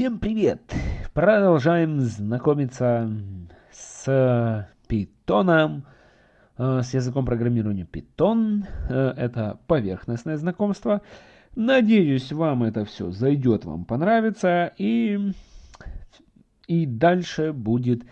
Всем привет! Продолжаем знакомиться с питоном, э, с языком программирования Python. Э, это поверхностное знакомство. Надеюсь, вам это все зайдет, вам понравится. И, и дальше будет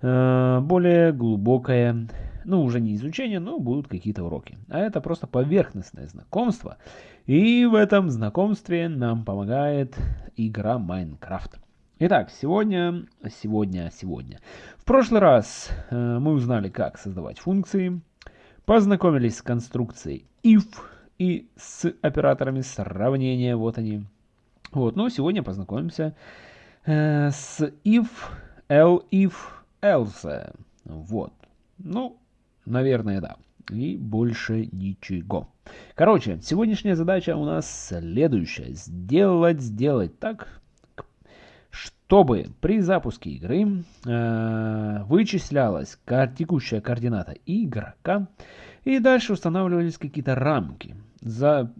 более глубокое ну, уже не изучение, но будут какие-то уроки. А это просто поверхностное знакомство. И в этом знакомстве нам помогает игра Майнкрафт. Итак, сегодня, сегодня, сегодня. В прошлый раз э, мы узнали, как создавать функции, познакомились с конструкцией if и с операторами сравнения, вот они. Вот, но сегодня познакомимся э, с if, elif, else. Вот. Ну, Наверное, да. И больше ничего. Короче, сегодняшняя задача у нас следующая. Сделать, сделать так, чтобы при запуске игры э, вычислялась текущая координата игрока, и дальше устанавливались какие-то рамки, за,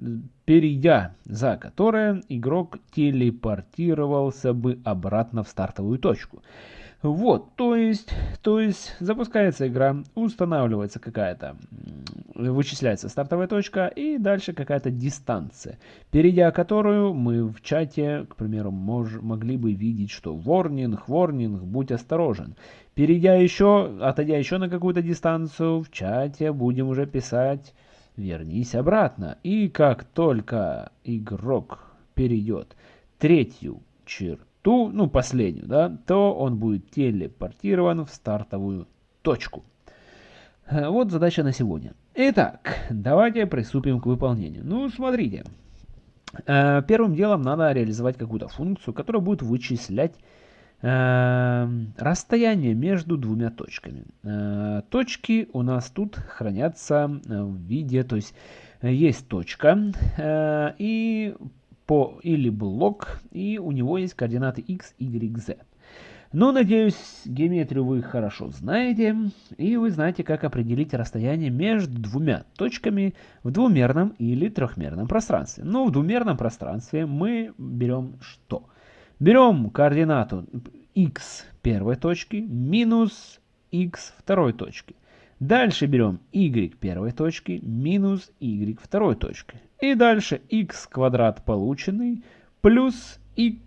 перейдя за которые игрок телепортировался бы обратно в стартовую точку. Вот, то есть, то есть запускается игра, устанавливается какая-то, вычисляется стартовая точка и дальше какая-то дистанция, перейдя которую мы в чате, к примеру, мож, могли бы видеть, что ворнинг, ворнинг, будь осторожен. Перейдя еще, отойдя еще на какую-то дистанцию, в чате будем уже писать вернись обратно. И как только игрок перейдет третью черту, ту, ну последнюю, да, то он будет телепортирован в стартовую точку. Э, вот задача на сегодня. Итак, давайте приступим к выполнению. Ну, смотрите. Э, первым делом надо реализовать какую-то функцию, которая будет вычислять э, расстояние между двумя точками. Точки у нас тут хранятся в виде, то есть есть точка, и по или блок, и у него есть координаты x, y, z. Но, надеюсь, геометрию вы хорошо знаете, и вы знаете, как определить расстояние между двумя точками в двумерном или трехмерном пространстве. Но в двумерном пространстве мы берем что? Берем координату x первой точки минус x второй точки. Дальше берем y первой точки минус y второй точки. И дальше x квадрат полученный плюс y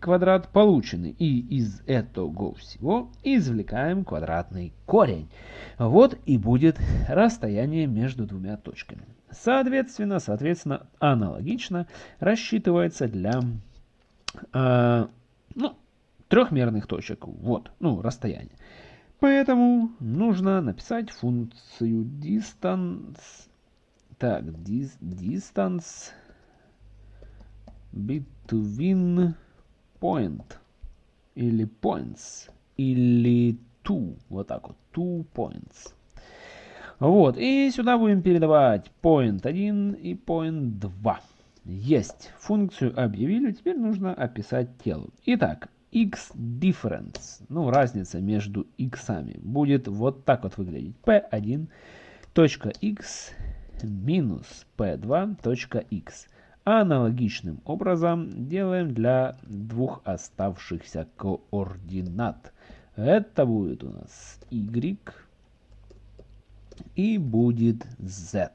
квадрат полученный. И из этого всего извлекаем квадратный корень. Вот и будет расстояние между двумя точками. Соответственно, соответственно, аналогично рассчитывается для э, ну, трехмерных точек. Вот, ну, расстояние. Поэтому нужно написать функцию distance так, dis, distance between point или points или two, вот так вот, two points. Вот, и сюда будем передавать point 1 и point 2. Есть, функцию объявили, теперь нужно описать тело. Итак, x difference, ну разница между x будет вот так вот выглядеть. p1 точка x минус p2.x. Аналогичным образом делаем для двух оставшихся координат. Это будет у нас y и будет z.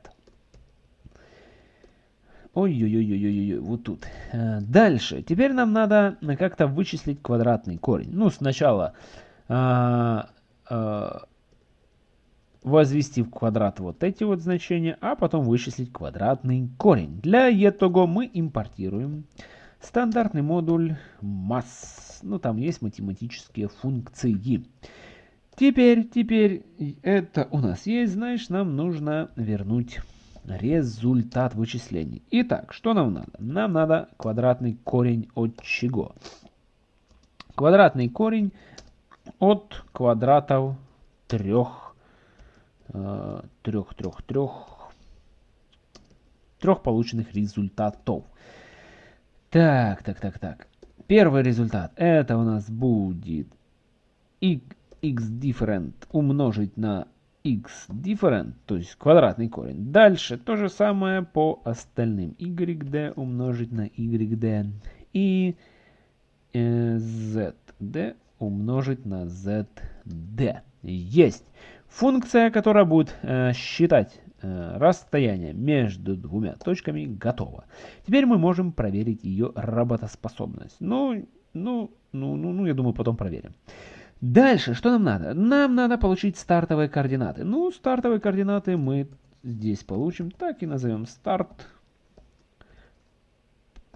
Ой-ой-ой-ой-ой, вот тут. Э, дальше. Теперь нам надо как-то вычислить квадратный корень. Ну, сначала а, а, возвести в квадрат вот эти вот значения, а потом вычислить квадратный корень. Для этого мы импортируем стандартный модуль масс. Ну, там есть математические функции. Теперь, теперь это у нас есть, знаешь, нам нужно вернуть результат вычислений. Итак, что нам надо? Нам надо квадратный корень от чего? Квадратный корень от квадратов трех трех, трех, трех, трех полученных результатов. Так, так, так, так. Первый результат. Это у нас будет x different умножить на x different, то есть квадратный корень. Дальше то же самое по остальным. yd умножить на yd. И э, zd умножить на zd. Есть. Функция, которая будет э, считать э, расстояние между двумя точками, готова. Теперь мы можем проверить ее работоспособность. Ну, ну, ну, ну, ну, я думаю, потом проверим. Дальше, что нам надо? Нам надо получить стартовые координаты. Ну, стартовые координаты мы здесь получим. Так и назовем старт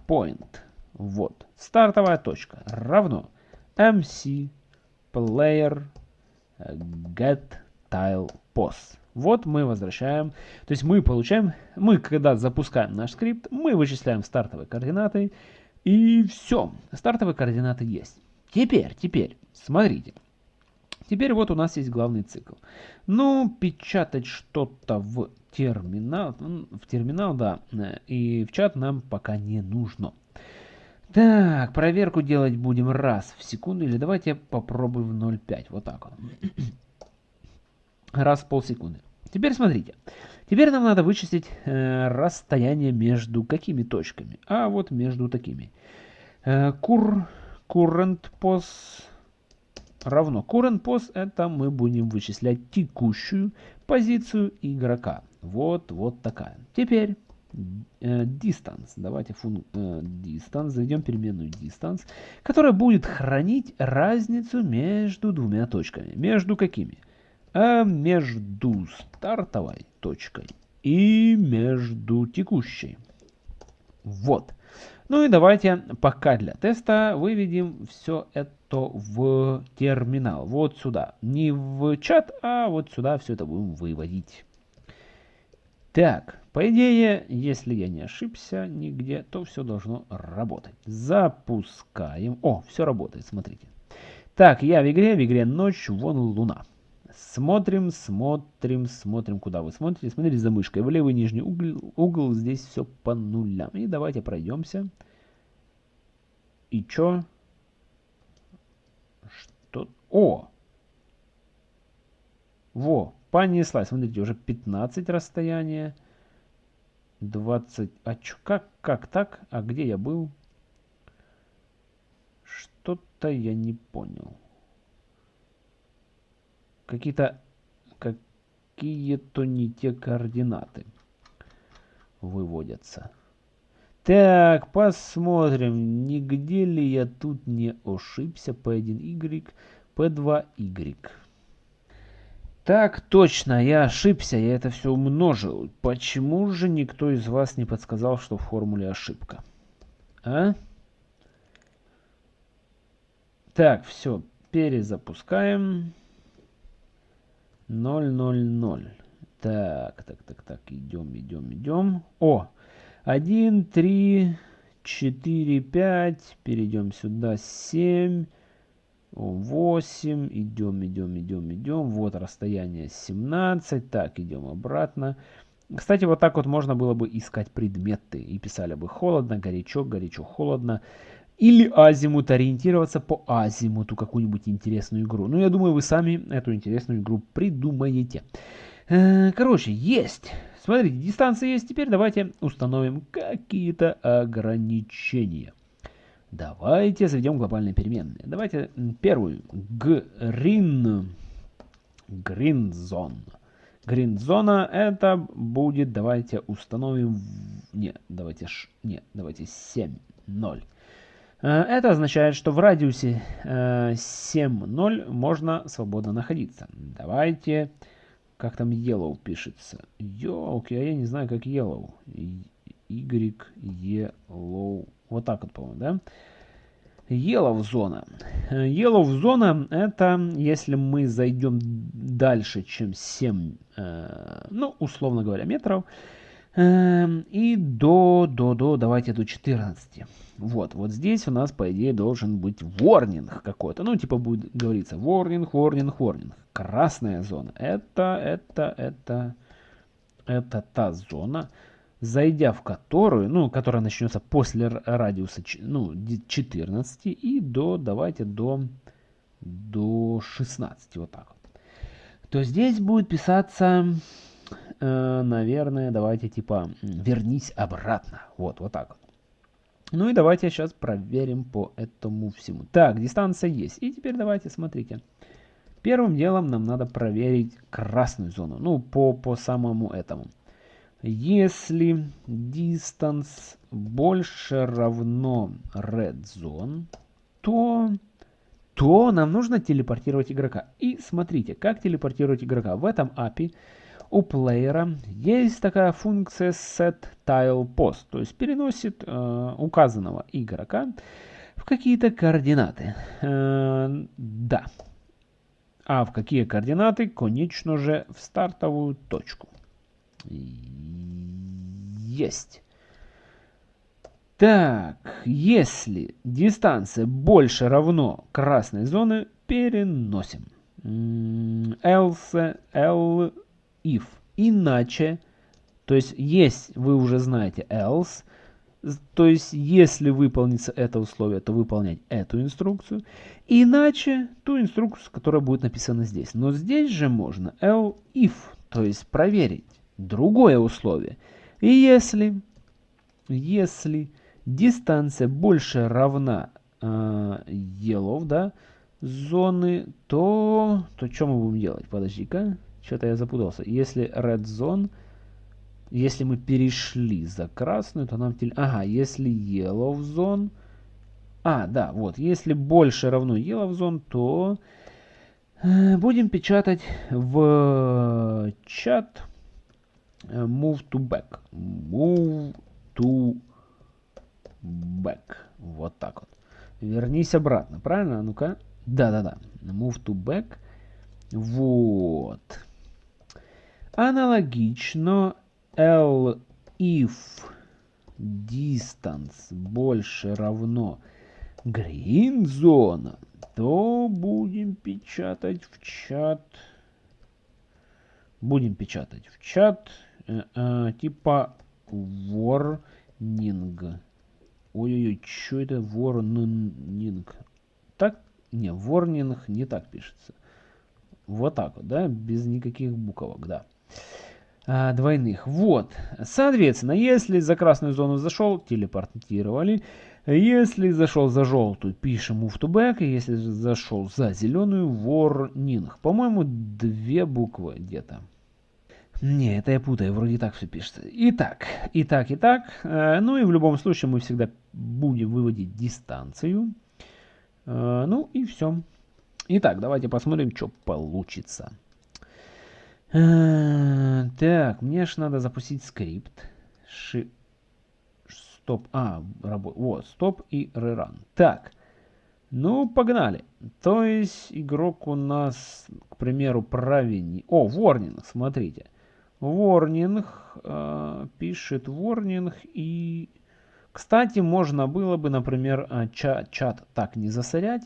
point. Вот. Стартовая точка равно mc player get tile pos. Вот мы возвращаем, то есть мы получаем, мы когда запускаем наш скрипт, мы вычисляем стартовые координаты, и все, стартовые координаты есть. Теперь, теперь, смотрите. Теперь вот у нас есть главный цикл. Ну, печатать что-то в терминал, в терминал, да, и в чат нам пока не нужно. Так, проверку делать будем раз в секунду, или давайте попробуем в 0,5, вот так вот. Раз в полсекунды. Теперь смотрите. Теперь нам надо вычислить э, расстояние между какими точками? А вот между такими. Э, cur, current pos равно current pos это мы будем вычислять текущую позицию игрока. Вот, вот такая. Теперь э, distance. Давайте фун, э, distance, заведем переменную distance, которая будет хранить разницу между двумя точками. Между какими? А между стартовой точкой и между текущей. Вот. Ну и давайте пока для теста выведем все это в терминал. Вот сюда. Не в чат, а вот сюда все это будем выводить. Так, по идее, если я не ошибся нигде, то все должно работать. Запускаем. О, все работает, смотрите. Так, я в игре, в игре ночь, вон луна. Смотрим, смотрим, смотрим, куда вы смотрите. Смотрите за мышкой. В левый нижний угол, угол здесь все по нулям. И давайте пройдемся. И чё? Что? О! Во, понеслась. Смотрите, уже 15 расстояние. 20. А чё, как, как так? А где я был? Что-то я не понял какие-то какие-то не те координаты выводятся. Так, посмотрим, нигде ли я тут не ошибся. P1Y, P2Y. Так, точно, я ошибся, я это все умножил. Почему же никто из вас не подсказал, что в формуле ошибка? А? Так, все, перезапускаем. 0, 0, 0. Так, так, так, так, идем, идем, идем. О, 1, 3, 4, 5. Перейдем сюда, 7, 8. Идем, идем, идем, идем. Вот расстояние 17. Так, идем обратно. Кстати, вот так вот можно было бы искать предметы. И писали бы холодно, горячо, горячо, холодно. Или азимут, ориентироваться по азимуту, какую-нибудь интересную игру. Ну, я думаю, вы сами эту интересную игру придумаете. Э, короче, есть. Смотрите, дистанция есть. Теперь давайте установим какие-то ограничения. Давайте заведем глобальные переменные. Давайте первую. Green. Green zone. Green зона это будет, давайте установим, не, давайте, не, давайте 7, 0. Э, это означает, что в радиусе 7.0 э, можно свободно находиться. Давайте, как там yellow пишется. Ёлки, а я не знаю, как yellow. Y, yellow. Вот так вот, по-моему, да? Yellow зона. Yellow зона это если мы зайдем дальше, чем 7, э, ну, условно говоря, метров, и до, до, до, давайте до 14. Вот, вот здесь у нас, по идее, должен быть warning какой-то. Ну, типа будет говориться warning, warning, warning. Красная зона. Это, это, это, это та зона, зайдя в которую, ну, которая начнется после радиуса, ну, 14 и до, давайте, до, до 16, вот так. То здесь будет писаться э, наверное, давайте типа вернись обратно. Вот, вот так. Ну и давайте сейчас проверим по этому всему. Так, дистанция есть. И теперь давайте, смотрите. Первым делом нам надо проверить красную зону. Ну, по, по самому этому. Если distance больше равно red zone, то, то нам нужно телепортировать игрока. И смотрите, как телепортировать игрока. В этом API у плеера есть такая функция setTilePost, то есть переносит э, указанного игрока в какие-то координаты. Э, да. А в какие координаты? Конечно же, в стартовую точку. Есть. Так, если дистанция больше равно красной зоны, переносим. Else, L, if. Иначе, то есть есть, вы уже знаете else, то есть если выполнится это условие, то выполнять эту инструкцию. Иначе ту инструкцию, которая будет написана здесь. Но здесь же можно L if, то есть проверить другое условие. И если, если дистанция больше равна э, yellow, да, зоны, то, то что мы будем делать? Подожди-ка. Что-то я запутался. Если red zone, если мы перешли за красную, то нам... Ага, если yellow zone... А, да, вот. Если больше равно yellow zone, то э, будем печатать в чат э, move to back. Move to back. Вот так вот. Вернись обратно, правильно? Ну-ка. Да-да-да. Move to back. Вот. Аналогично L if distance больше равно green зона, то будем печатать в чат. Будем печатать в чат э, э, типа warning. Ой-ой-ой, что это warning? Так? Не, warning не так пишется. Вот так вот, да, без никаких буквок, да. А, двойных. Вот. Соответственно, если за красную зону зашел, телепортировали. Если зашел за желтую, пишем move to back. Если зашел за зеленую, warning. По-моему, две буквы где-то. Не, это я путаю, вроде так все пишется. Итак, и так, и так. Э, ну и в любом случае мы всегда будем выводить дистанцию. Э, ну и все. Итак, давайте посмотрим, что получится. Э, так, мне же надо запустить скрипт. Ши... Стоп. А, работ... вот, стоп и реран. Так, ну, погнали. То есть, игрок у нас, к примеру, правильней. О, ворнинг, смотрите. Ворнинг, э, пишет ворнинг и... Кстати, можно было бы, например, э, чат, чат так не засорять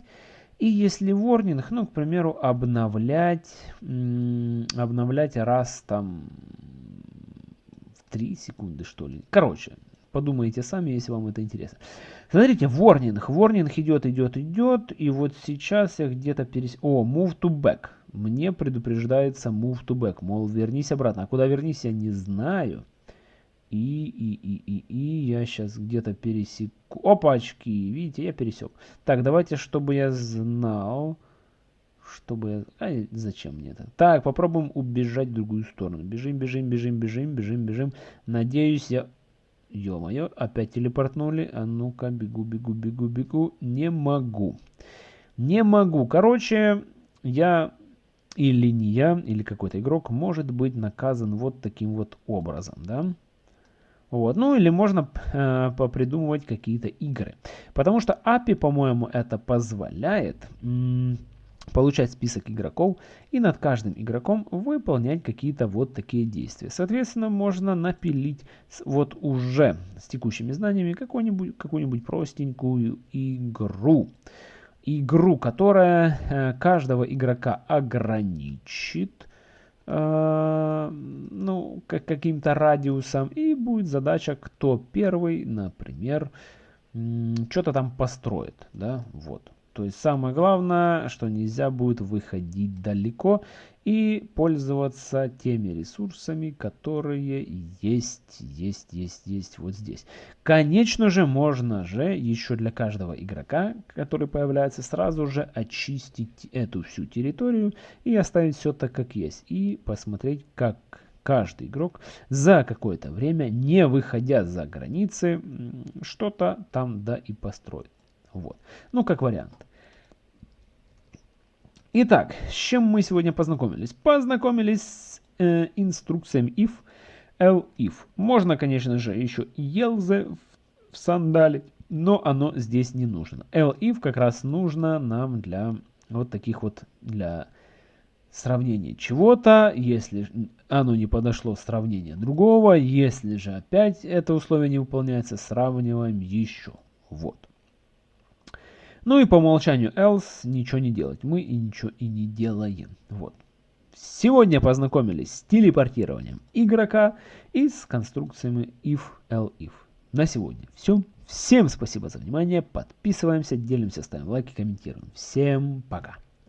и если ворнинг, ну, к примеру, обновлять, обновлять раз там в 3 секунды, что ли. Короче, подумайте сами, если вам это интересно. Смотрите, ворнинг. Ворнинг идет, идет, идет. И вот сейчас я где-то перес... О, move to back. Мне предупреждается move to back. Мол, вернись обратно. А куда вернись, я не знаю. И, и, и, и, и я сейчас где-то пересеку. Опачки, видите, я пересек. Так, давайте, чтобы я знал, чтобы я... А, зачем мне это? Так, попробуем убежать в другую сторону. Бежим, бежим, бежим, бежим, бежим, бежим. Надеюсь, я... Ё-моё, опять телепортнули. А ну-ка, бегу, бегу, бегу, бегу. Не могу. Не могу. Короче, я или не я, или какой-то игрок может быть наказан вот таким вот образом, да? Вот. Ну или можно э, попридумывать какие-то игры. Потому что API, по-моему, это позволяет получать список игроков и над каждым игроком выполнять какие-то вот такие действия. Соответственно, можно напилить вот уже с текущими знаниями какую-нибудь какую простенькую игру. Игру, которая э, каждого игрока ограничит ну, как каким-то радиусом. И будет задача, кто первый, например, что-то там построит. Да, вот. То есть самое главное, что нельзя будет выходить далеко и пользоваться теми ресурсами, которые есть, есть, есть, есть вот здесь. Конечно же, можно же еще для каждого игрока, который появляется, сразу же очистить эту всю территорию и оставить все так, как есть. И посмотреть, как каждый игрок за какое-то время, не выходя за границы, что-то там да и построит. Вот. Ну, как вариант. Итак, с чем мы сегодня познакомились? Познакомились с э, инструкциями if, elif. Можно, конечно же, еще else в сандале, но оно здесь не нужно. elif как раз нужно нам для вот таких вот, для сравнения чего-то, если оно не подошло сравнение другого, если же опять это условие не выполняется, сравниваем еще. Вот. Ну и по умолчанию else ничего не делать. Мы и ничего и не делаем. Вот. Сегодня познакомились с телепортированием игрока и с конструкциями if, elif. На сегодня все. Всем спасибо за внимание. Подписываемся, делимся, ставим лайки, комментируем. Всем пока.